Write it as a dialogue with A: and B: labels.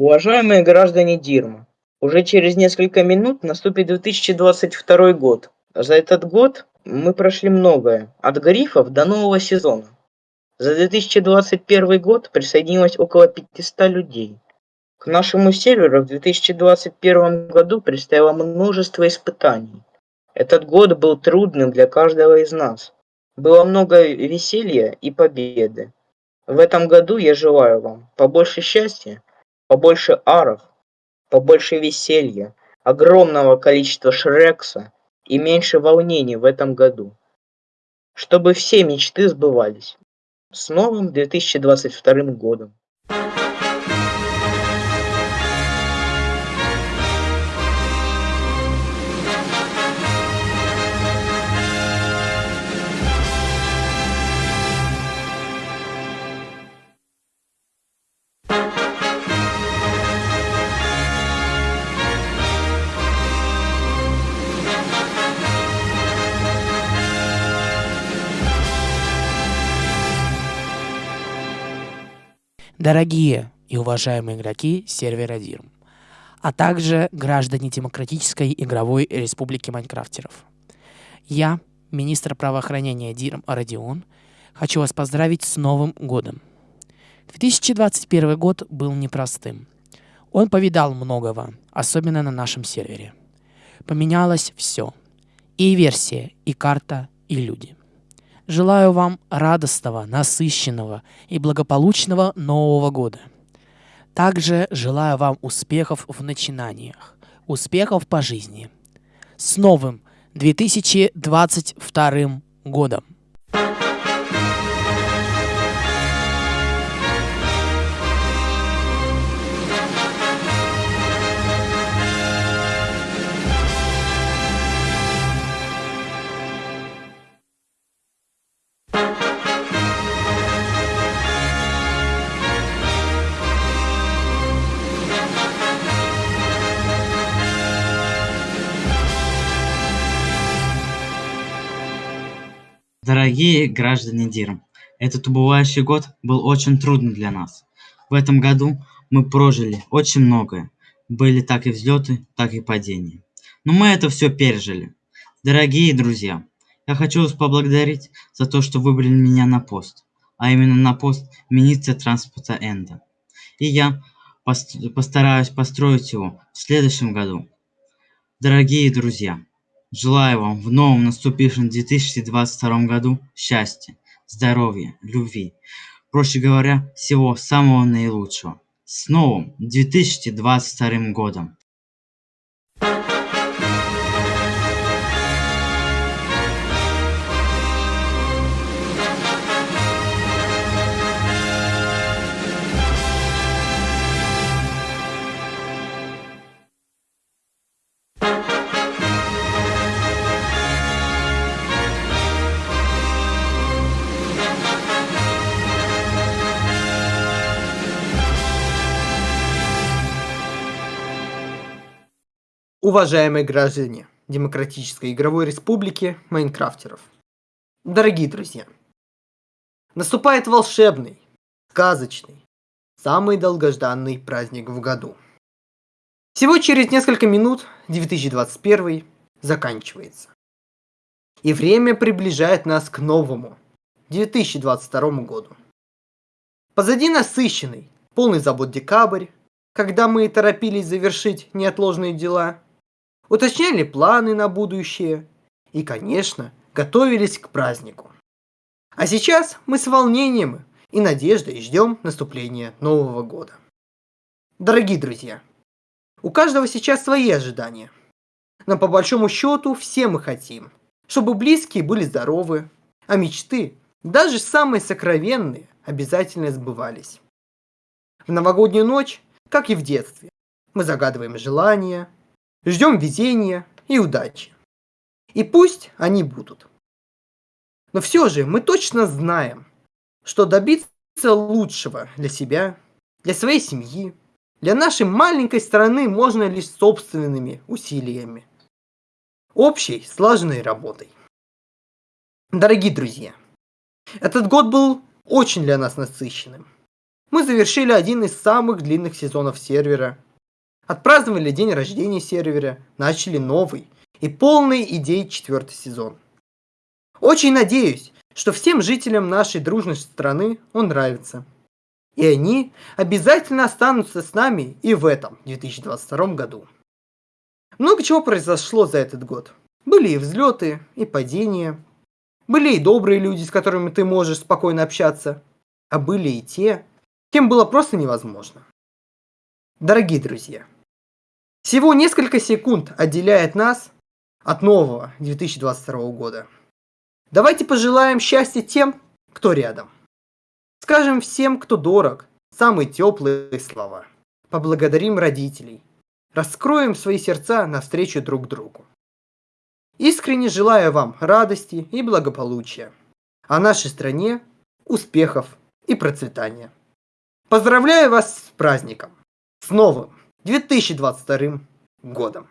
A: Уважаемые граждане Дирма, уже через несколько минут наступит 2022 год. За этот год мы прошли многое, от грифов до нового сезона. За 2021 год присоединилось около 500 людей. К нашему серверу в 2021 году предстояло множество испытаний. Этот год был трудным для каждого из нас. Было много веселья и победы. В этом году я желаю вам побольше счастья, побольше аров, побольше веселья, огромного количества шрекса и меньше волнений в этом году. Чтобы все мечты сбывались. С новым 2022 годом!
B: Дорогие и уважаемые игроки сервера DIRM, а также граждане Демократической игровой республики Майнкрафтеров. Я, министр правоохранения DIRM Родион, хочу вас поздравить с Новым годом. 2021 год был непростым. Он повидал многого, особенно на нашем сервере. Поменялось все. И версия, и карта, и люди. Желаю вам радостного, насыщенного и благополучного Нового года. Также желаю вам успехов в начинаниях, успехов по жизни. С новым 2022 годом!
C: Дорогие граждане Дирм, этот убывающий год был очень трудный для нас. В этом году мы прожили очень многое. Были так и взлеты, так и падения. Но мы это все пережили. Дорогие друзья, я хочу вас поблагодарить за то, что выбрали меня на пост, а именно на пост министра транспорта Энда. И я постараюсь построить его в следующем году. Дорогие друзья, Желаю вам в новом наступившем 2022 году счастья, здоровья, любви. Проще говоря, всего самого наилучшего. С новым 2022 годом!
D: Уважаемые граждане Демократической игровой республики Майнкрафтеров. Дорогие друзья, наступает волшебный, сказочный, самый долгожданный праздник в году. Всего через несколько минут 2021 заканчивается. И время приближает нас к новому, 2022 году. Позади насыщенный, полный забот декабрь, когда мы торопились завершить неотложные дела – уточняли планы на будущее и, конечно, готовились к празднику. А сейчас мы с волнением и надеждой ждем наступления Нового года. Дорогие друзья, у каждого сейчас свои ожидания. Но по большому счету все мы хотим, чтобы близкие были здоровы, а мечты, даже самые сокровенные, обязательно сбывались. В новогоднюю ночь, как и в детстве, мы загадываем желания, Ждем везения и удачи. И пусть они будут. Но все же мы точно знаем, что добиться лучшего для себя, для своей семьи, для нашей маленькой страны можно лишь собственными усилиями. Общей слаженной работой. Дорогие друзья, этот год был очень для нас насыщенным. мы завершили один из самых длинных сезонов сервера. Отпраздновали день рождения сервера, начали новый и полный идей четвертый сезон. Очень надеюсь, что всем жителям нашей дружной страны он нравится. И они обязательно останутся с нами и в этом 2022 году. Много чего произошло за этот год. Были и взлеты, и падения. Были и добрые люди, с которыми ты можешь спокойно общаться. А были и те, кем было просто невозможно. Дорогие друзья, всего несколько секунд отделяет нас от нового 2022 года. Давайте пожелаем счастья тем, кто рядом. Скажем всем, кто дорог, самые теплые слова. Поблагодарим родителей. Раскроем свои сердца навстречу друг другу. Искренне желаю вам радости и благополучия, а нашей стране успехов и процветания. Поздравляю вас с праздником! С новым 2022 годом!